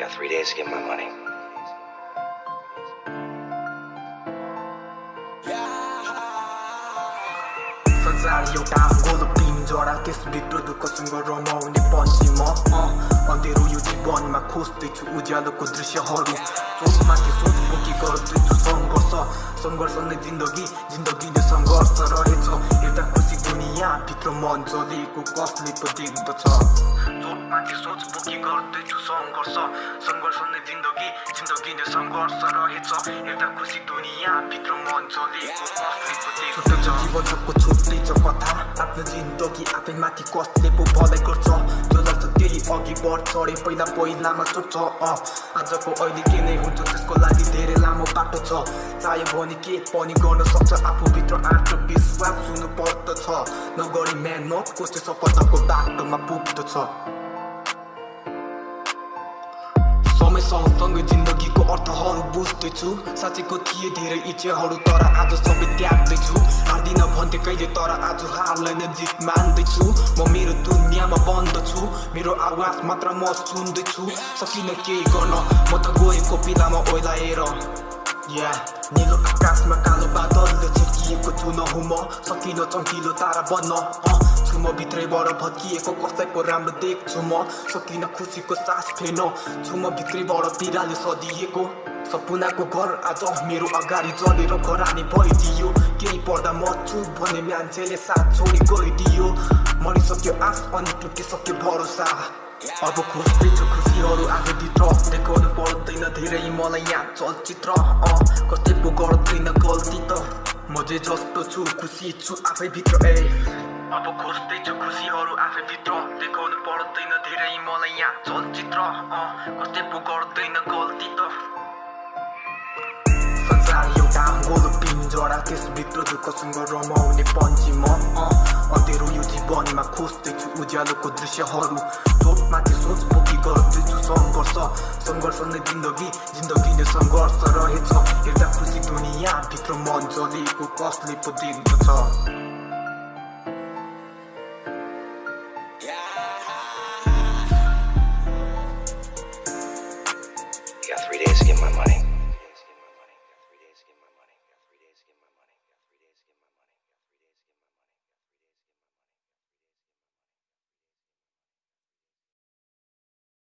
got three days to get my money. संसार एउटा गोलो पिन्जरा त्यसभित्र दुःखसँग रमाउने पन्छी म अँधेरो यो जीवनमा खोज्दैछु उज्यालोको दृश्यहरू सोचमाथि सोच बोकी गर्दैछु सङ्घर्ष सङ्घर्ष नै जिन्दगी जिन्दगी नै सङ्घर्ष रहेछ। एउटा खुसी दुनियाँ भित्र मन जलेको कसले पो देख्दछ? सोचमाथि सोच बोकी गर्दैछु सङ्घर्ष। सङ्घर्ष नै जिन्दगी जिन्दगी नै सङ्घर्ष रहेछ। एउटा खुसी दुनियाँ भित्र मन जलेको कसले पो देख्दछ? जीवनको छुट्टै छ कथा। आफ्नो जिन्दगी आफै माथि कसले पो भलाइ गर्छ? जो त्यही अघि बढ्छ अरे पहिला पहिलामा सोध्छ अँ आजको अहिले के नै हुन्छ त्यसको लागि धेरै लामो बाटो छ चाह्यो भने के पनि गर्न सक्छ आफूभित्र आत्मविश्वास हुनु पर्दछ नगरी मेहनत कसै सफलताको बाटोमा पुग्दछ सँगसँगै जिन्दगीको अर्थहरू बुझ्दैछु साँच्चैको थिए धेरै इच्छाहरू तर आज सबै त्याग्दैछु हार्दिन भन्थे कहिले तर आज हारलाई नै जित मान्दैछु म मेरो मेरो आवाज मात्र म सुन्दैछु। सकिनँ केही गर्न म त गएको पिलामा ओइलाएर या निलो आकाशमा कालो बादलले छेकिएको छु नहुँ म सकिन चम्किलो तारा बन्न छु म भित्रैबाट भत्किएको कसैको राम्रो देख्छु म। सकिन खुसीको सास फेर्न छु म भित्रैबाट पिराले सदिएको। सपनाको घर आज मेरो अगाडि जलेर घरानी भइदियो केही पर्दा म छु भने मान्छेले साथ छोडी गइदियो मरिसक्यो आश अनि टुटिसक्यो भरोसा अब खोज्दैछु खुसीहरू आफूभित्र देखाउनु पर्दैन धेरै मलाई यहाँ चलचित्र अँ कतै पो गर्दैन गल्ती त म चाहिँ जस्तो छु खुसी छु आफैभित्र ए अब खोज्दैछु खुसीहरू आफैभित्र देखाउनु पर्दैन धेरै मलाई यहाँ चलचित्र कतै पो गर्दैन गल्ती गोलो पिन्जरा त्यसभित्र दुःखसँग रमाउने पन्छी म अँधेरो यो जीवनमा खोज्दैछु उज्यालोको दृश्यहरू सोचमाथि सोच बोकी गर्दैछु सङ्घर्ष सङ्घर्ष नै जिन्दगी जिन्दगी नै सङ्घर्ष रहेछ एउटा खुसी दुनियाँ भित्र मन जलेको कसले पो देख्दछ